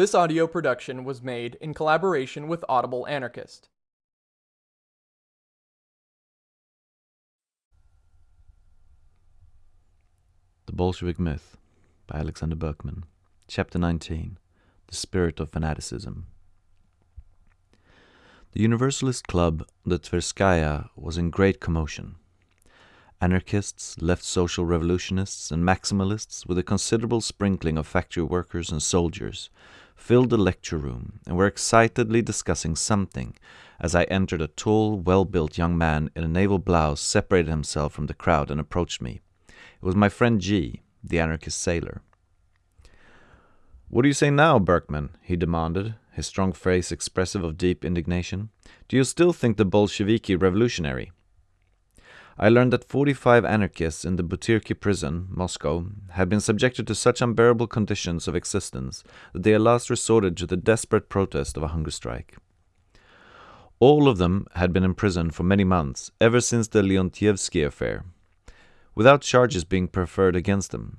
This audio production was made in collaboration with Audible Anarchist. The Bolshevik Myth by Alexander Berkman. Chapter 19 The Spirit of Fanaticism. The Universalist club, the Tverskaya, was in great commotion. Anarchists, left social revolutionists, and maximalists, with a considerable sprinkling of factory workers and soldiers, filled the lecture room and were excitedly discussing something as I entered a tall, well built young man in a naval blouse separated himself from the crowd and approached me. It was my friend G, the anarchist sailor. What do you say now, Berkman? he demanded, his strong face expressive of deep indignation. Do you still think the Bolsheviki revolutionary? I learned that 45 anarchists in the Butyrki prison, Moscow, had been subjected to such unbearable conditions of existence that they at last resorted to the desperate protest of a hunger strike. All of them had been in prison for many months, ever since the Leontievsky affair, without charges being preferred against them.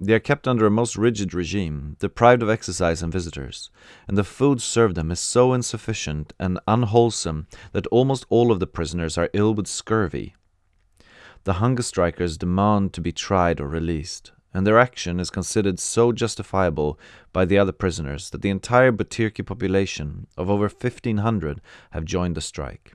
They are kept under a most rigid regime, deprived of exercise and visitors, and the food served them is so insufficient and unwholesome that almost all of the prisoners are ill with scurvy the hunger strikers demand to be tried or released, and their action is considered so justifiable by the other prisoners that the entire Butyrki population of over 1500 have joined the strike.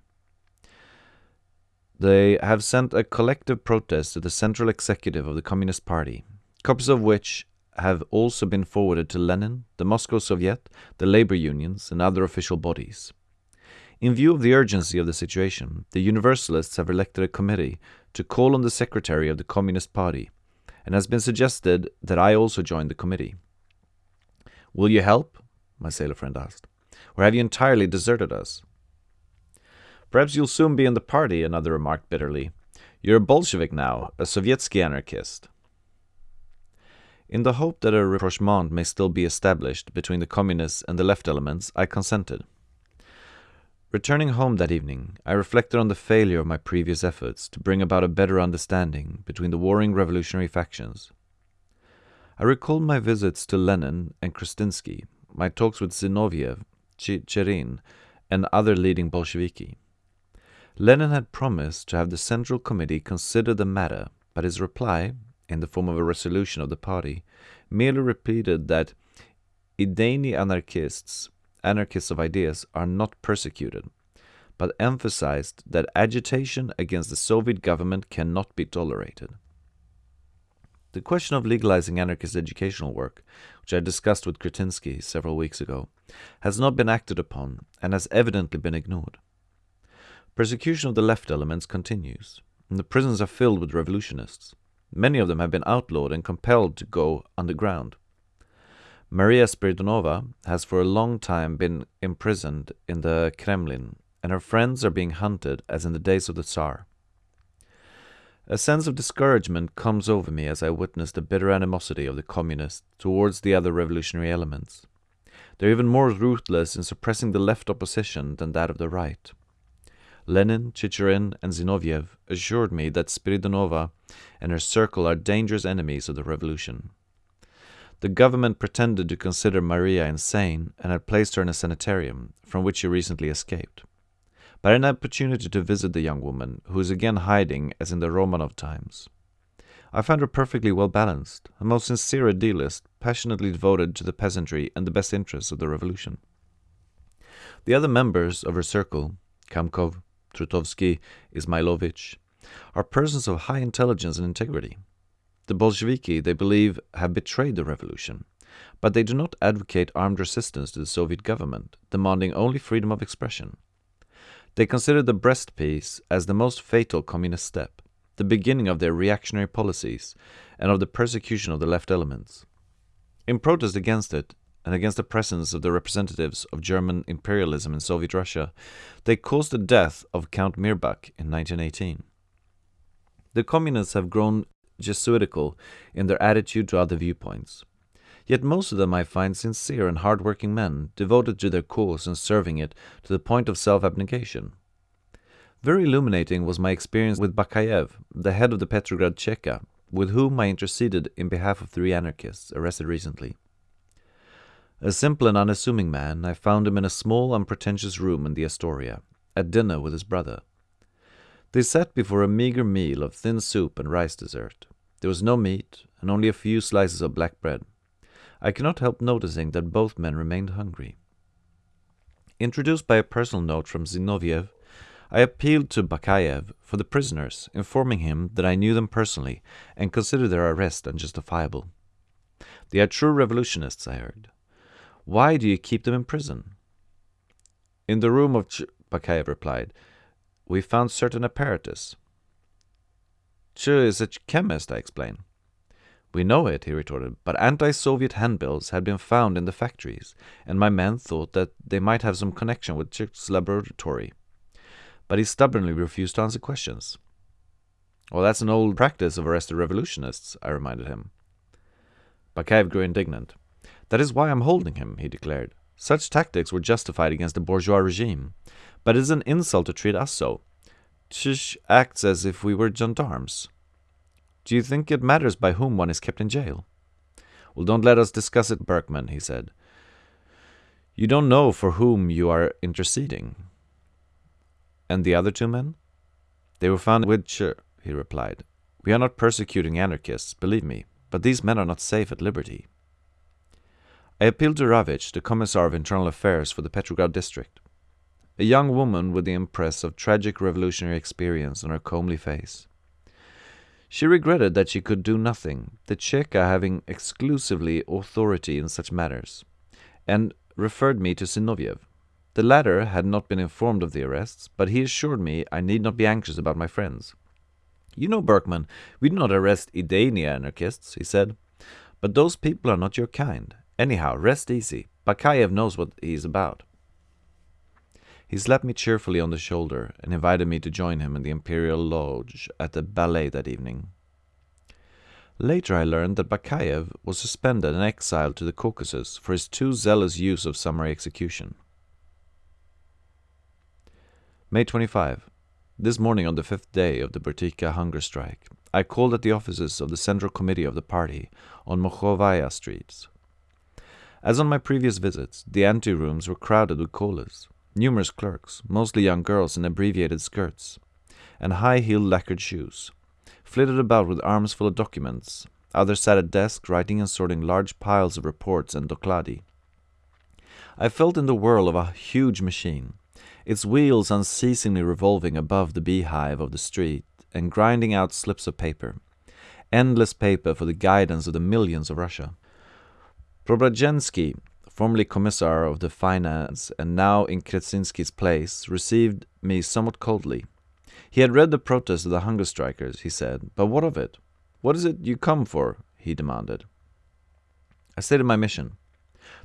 They have sent a collective protest to the central executive of the Communist Party, copies of which have also been forwarded to Lenin, the Moscow Soviet, the labor unions, and other official bodies. In view of the urgency of the situation, the Universalists have elected a committee to call on the secretary of the Communist Party, and has been suggested that I also join the committee. Will you help? my sailor friend asked. Or have you entirely deserted us? Perhaps you'll soon be in the party, another remarked bitterly. You're a Bolshevik now, a Sovietsky anarchist. In the hope that a rapprochement may still be established between the communists and the left elements, I consented. Returning home that evening, I reflected on the failure of my previous efforts to bring about a better understanding between the warring revolutionary factions. I recalled my visits to Lenin and Krestinsky, my talks with Zinoviev, Chicherin, and other leading Bolsheviki. Lenin had promised to have the Central Committee consider the matter, but his reply, in the form of a resolution of the party, merely repeated that Idejny anarchists anarchists of ideas are not persecuted, but emphasized that agitation against the Soviet government cannot be tolerated. The question of legalizing anarchist educational work, which I discussed with Krestinsky several weeks ago, has not been acted upon and has evidently been ignored. Persecution of the left elements continues, and the prisons are filled with revolutionists. Many of them have been outlawed and compelled to go underground. Maria Spiridonova has for a long time been imprisoned in the Kremlin, and her friends are being hunted as in the days of the Tsar. A sense of discouragement comes over me as I witness the bitter animosity of the communists towards the other revolutionary elements. They are even more ruthless in suppressing the left opposition than that of the right. Lenin, Chicherin, and Zinoviev assured me that Spiridonova and her circle are dangerous enemies of the revolution. The government pretended to consider Maria insane and had placed her in a sanitarium, from which she recently escaped. But an opportunity to visit the young woman, who is again hiding as in the Romanov times. I found her perfectly well balanced, a most sincere idealist, passionately devoted to the peasantry and the best interests of the revolution. The other members of her circle, Kamkov, Trutovsky, Ismailovich, are persons of high intelligence and integrity. The Bolsheviki, they believe, have betrayed the revolution, but they do not advocate armed resistance to the Soviet government, demanding only freedom of expression. They consider the Brest peace as the most fatal communist step, the beginning of their reactionary policies and of the persecution of the left elements. In protest against it, and against the presence of the representatives of German imperialism in Soviet Russia, they caused the death of Count Mirbach in 1918. The communists have grown Jesuitical in their attitude to other viewpoints. Yet most of them I find sincere and hard-working men, devoted to their cause and serving it to the point of self-abnegation. Very illuminating was my experience with Bakayev, the head of the Petrograd Cheka, with whom I interceded in behalf of three anarchists arrested recently. A simple and unassuming man, I found him in a small, unpretentious room in the Astoria, at dinner with his brother. They sat before a meager meal of thin soup and rice dessert. There was no meat, and only a few slices of black bread. I cannot help noticing that both men remained hungry. Introduced by a personal note from Zinoviev, I appealed to Bakayev for the prisoners, informing him that I knew them personally and considered their arrest unjustifiable. They are true revolutionists, I heard. Why do you keep them in prison? In the room of Ch Bakayev replied, We found certain apparatus. Ch is a chemist, I explained. We know it, he retorted, but anti Soviet handbills had been found in the factories, and my men thought that they might have some connection with Ch's laboratory. But he stubbornly refused to answer questions. Well, that's an old practice of arrested revolutionists, I reminded him. Bakayev grew indignant. That is why I'm holding him, he declared. Such tactics were justified against the bourgeois regime. But it is an insult to treat us so. Chish acts as if we were gendarmes. Do you think it matters by whom one is kept in jail? Well, don't let us discuss it, Berkman, he said. You don't know for whom you are interceding. And the other two men? They were found with Ch, he replied. We are not persecuting anarchists, believe me, but these men are not safe at liberty. I appealed to Ravich, the Commissar of Internal Affairs for the Petrograd district, a young woman with the impress of tragic revolutionary experience on her comely face. She regretted that she could do nothing, the Cheka having exclusively authority in such matters, and referred me to Zinoviev. The latter had not been informed of the arrests, but he assured me I need not be anxious about my friends. You know, Berkman, we do not arrest Idania anarchists, he said. But those people are not your kind. Anyhow, rest easy. Bakayev knows what he is about. He slapped me cheerfully on the shoulder and invited me to join him in the Imperial Lodge at the ballet that evening. Later I learned that Bakayev was suspended and exiled to the Caucasus for his too zealous use of summary execution. May 25. This morning on the fifth day of the Butyrki hunger strike, I called at the offices of the Central Committee of the party on Mokhovaya streets. As on my previous visits, the ante-rooms were crowded with callers numerous clerks, mostly young girls in abbreviated skirts, and high-heeled lacquered shoes, flitted about with arms full of documents. Others sat at desks writing and sorting large piles of reports and dokladi. I felt in the whirl of a huge machine, its wheels unceasingly revolving above the beehive of the street and grinding out slips of paper, endless paper for the guidance of the millions of Russia. Preobrazhensky formerly commissar of the finance and now in Krestinsky's place, received me somewhat coldly. He had read the protest of the hunger strikers, he said, but what of it? What is it you come for? he demanded. I stated my mission.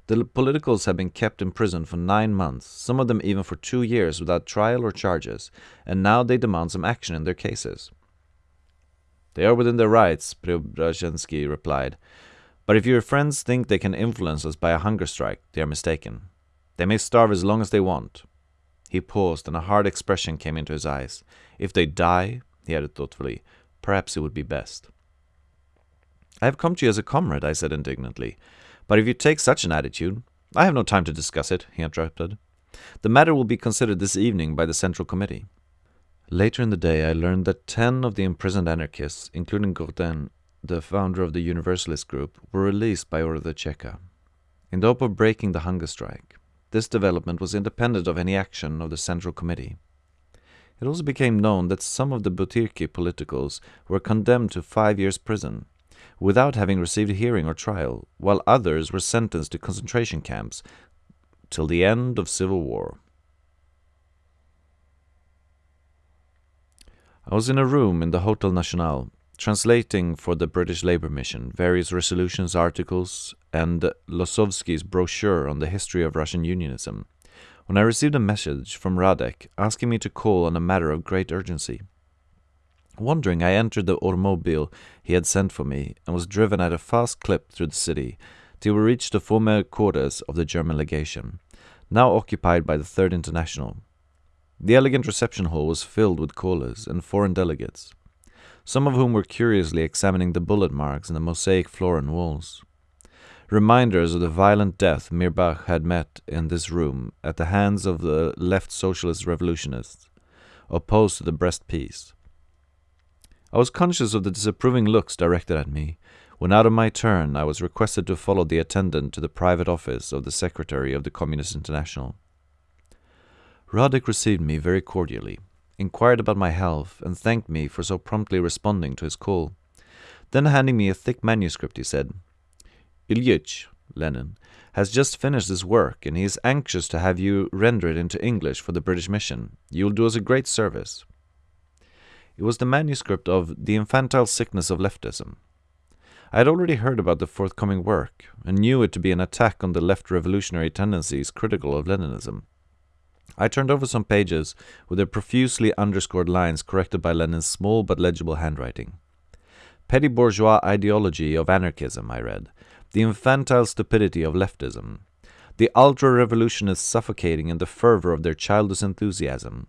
The politicals have been kept in prison for nine months, some of them even for two years without trial or charges, and now they demand some action in their cases. They are within their rights, Preobrazhensky replied, but if your friends think they can influence us by a hunger strike, they are mistaken. They may starve as long as they want. He paused, and a hard expression came into his eyes. If they die, he added thoughtfully, perhaps it would be best. I have come to you as a comrade, I said indignantly. But if you take such an attitude, I have no time to discuss it, he interrupted. The matter will be considered this evening by the Central Committee. Later in the day, I learned that ten of the imprisoned anarchists, including Gordin, the founder of the Universalist group, were released by order of the Cheka, in the hope of breaking the hunger strike. This development was independent of any action of the Central Committee. It also became known that some of the Butyrki politicals were condemned to five years' prison, without having received a hearing or trial, while others were sentenced to concentration camps till the end of civil war. I was in a room in the Hotel National translating for the British Labour Mission various resolutions, articles, and Losovsky's brochure on the history of Russian unionism, when I received a message from Radek asking me to call on a matter of great urgency. Wondering, I entered the automobile he had sent for me and was driven at a fast clip through the city till we reached the former quarters of the German legation, now occupied by the Third International. The elegant reception hall was filled with callers and foreign delegates some of whom were curiously examining the bullet marks in the mosaic floor and walls. reminders of the violent death Mirbach had met in this room at the hands of the left socialist revolutionists, opposed to the Brest peace. I was conscious of the disapproving looks directed at me, when out of my turn I was requested to follow the attendant to the private office of the secretary of the Communist International. Radek received me very cordially, inquired about my health, and thanked me for so promptly responding to his call. Then handing me a thick manuscript, he said, Ilyich, Lenin, has just finished his work, and he is anxious to have you render it into English for the British mission. You will do us a great service. It was the manuscript of The Infantile Sickness of Leftism. I had already heard about the forthcoming work, and knew it to be an attack on the left revolutionary tendencies critical of Leninism. I turned over some pages with their profusely underscored lines corrected by Lenin's small but legible handwriting. Petty bourgeois ideology of anarchism, I read, the infantile stupidity of leftism, the ultra revolutionists suffocating in the fervor of their childish enthusiasm.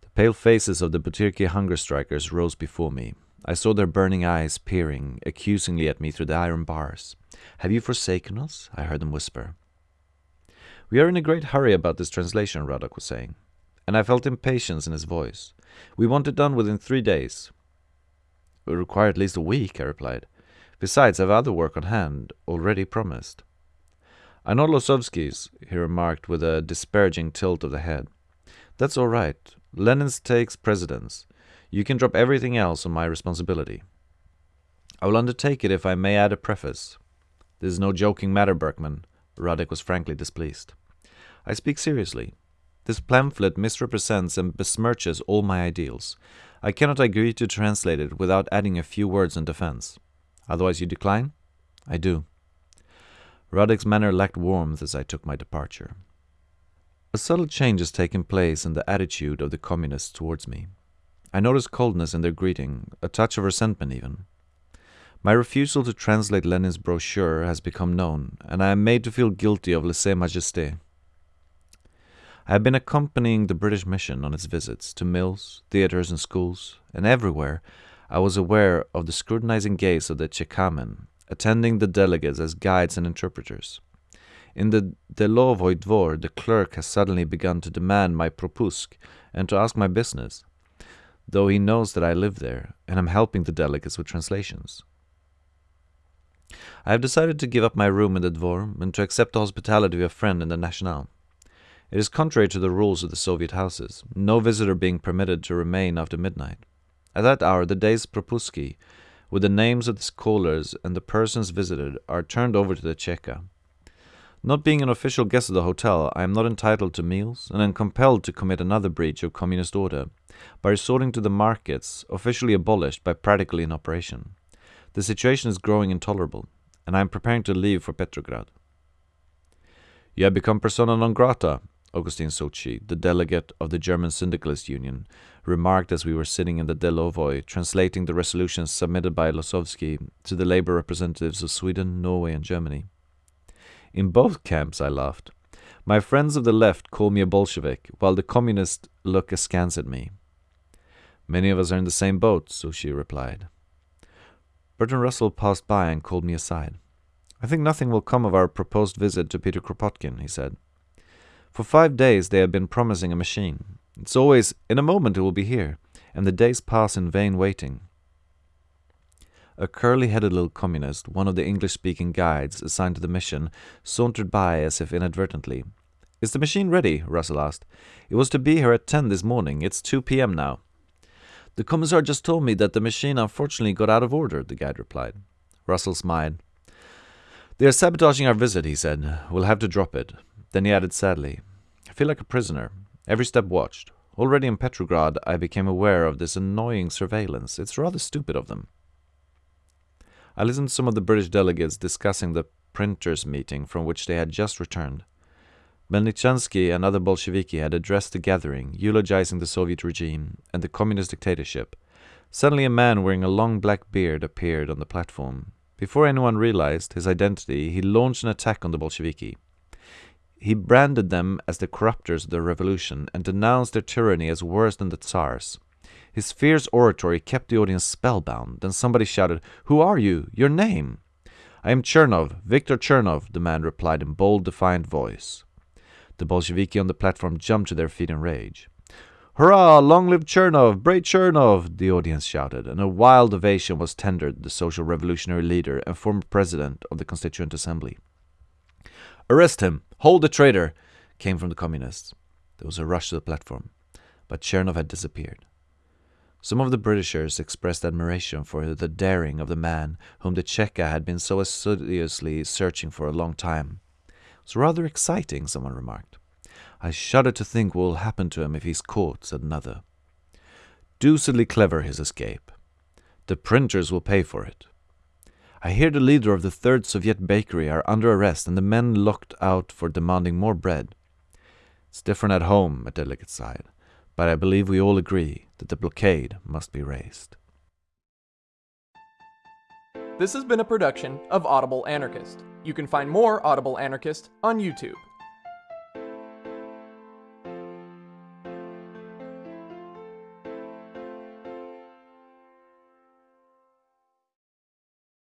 The pale faces of the Butyrki hunger strikers rose before me. I saw their burning eyes peering accusingly at me through the iron bars. Have you forsaken us? I heard them whisper. We are in a great hurry about this translation, Radek was saying, and I felt impatience in his voice. We want it done within three days. It will require at least a week, I replied. Besides, I have other work on hand, already promised. I know Losovsky's, he remarked with a disparaging tilt of the head. That's all right. Lenin's takes precedence. You can drop everything else on my responsibility. I will undertake it if I may add a preface. This is no joking matter, Berkman. Radek was frankly displeased. I speak seriously. This pamphlet misrepresents and besmirches all my ideals. I cannot agree to translate it without adding a few words in defense. Otherwise you decline? I do. Radek's manner lacked warmth as I took my departure. A subtle change has taken place in the attitude of the communists towards me. I notice coldness in their greeting, a touch of resentment even. My refusal to translate Lenin's brochure has become known, and I am made to feel guilty of lese majesté. I have been accompanying the British mission on its visits to mills, theaters, and schools, and everywhere I was aware of the scrutinizing gaze of the Chekamen, attending the delegates as guides and interpreters. In the Delovoi Dvor, the clerk has suddenly begun to demand my propusk and to ask my business, though he knows that I live there and am helping the delegates with translations. I have decided to give up my room in the Dvor and to accept the hospitality of a friend in the National. It is contrary to the rules of the Soviet houses, no visitor being permitted to remain after midnight. At that hour, the day's propuski, with the names of the callers and the persons visited, are turned over to the Cheka. Not being an official guest of the hotel, I am not entitled to meals, and am compelled to commit another breach of communist order by resorting to the markets, officially abolished but practically in operation. The situation is growing intolerable, and I am preparing to leave for Petrograd. You have become persona non grata, Augustin Souchy, the delegate of the German Syndicalist Union, remarked as we were sitting in the Delovoi, translating the resolutions submitted by Losovsky to the labor representatives of Sweden, Norway, and Germany. In both camps, I laughed. My friends of the left call me a Bolshevik, while the communists look askance at me. Many of us are in the same boat, Souchy replied. Bertrand Russell passed by and called me aside. I think nothing will come of our proposed visit to Peter Kropotkin, he said. For five days they have been promising a machine. It's always, in a moment it will be here, and the days pass in vain waiting. A curly headed little communist, one of the English speaking guides assigned to the mission, sauntered by as if inadvertently. Is the machine ready? Russell asked. It was to be here at 10 this morning. It's 2 p.m. now. The commissar just told me that the machine unfortunately got out of order, the guide replied. Russell smiled. They are sabotaging our visit, he said. We'll have to drop it. Then he added sadly, I feel like a prisoner, every step watched. Already in Petrograd, I became aware of this annoying surveillance. It's rather stupid of them. I listened to some of the British delegates discussing the printers' meeting from which they had just returned. Melnichansky and other Bolsheviki had addressed the gathering, eulogizing the Soviet regime and the communist dictatorship. Suddenly, a man wearing a long black beard appeared on the platform. Before anyone realized his identity, he launched an attack on the Bolsheviki. He branded them as the corruptors of the revolution and denounced their tyranny as worse than the Tsar's. His fierce oratory kept the audience spellbound. Then somebody shouted, Who are you? Your name? I am Chernov, Viktor Chernov, the man replied in bold, defiant voice. The Bolsheviki on the platform jumped to their feet in rage. Hurrah! Long live Chernov! Brave Chernov! The audience shouted, and a wild ovation was tendered the social revolutionary leader and former president of the Constituent Assembly. Arrest him! Hold the traitor! came from the communists. There was a rush to the platform, but Chernov had disappeared. Some of the Britishers expressed admiration for the daring of the man whom the Cheka had been so assiduously searching for a long time. It was rather exciting, someone remarked. I shudder to think what will happen to him if he's caught, said another. Deucedly clever his escape. The printers will pay for it. I hear the leader of the third Soviet bakery are under arrest and the men locked out for demanding more bread. It's different at home, a delegate sighed, but I believe we all agree that the blockade must be raised. This has been a production of Audible Anarchist. You can find more Audible Anarchist on YouTube.